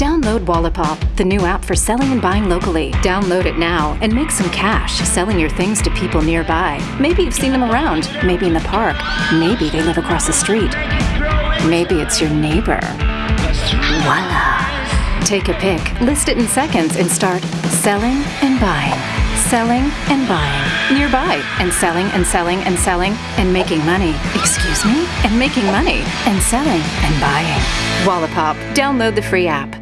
Download Wallapop, the new app for selling and buying locally. Download it now and make some cash selling your things to people nearby. Maybe you've seen them around, maybe in the park, maybe they live across the street. Maybe it's your neighbor. Voila. Take a pic, list it in seconds, and start selling and buying. Selling and buying. Nearby. And selling and selling and selling and making money. Excuse me? And making money. And selling and buying. Wallapop. Download the free app.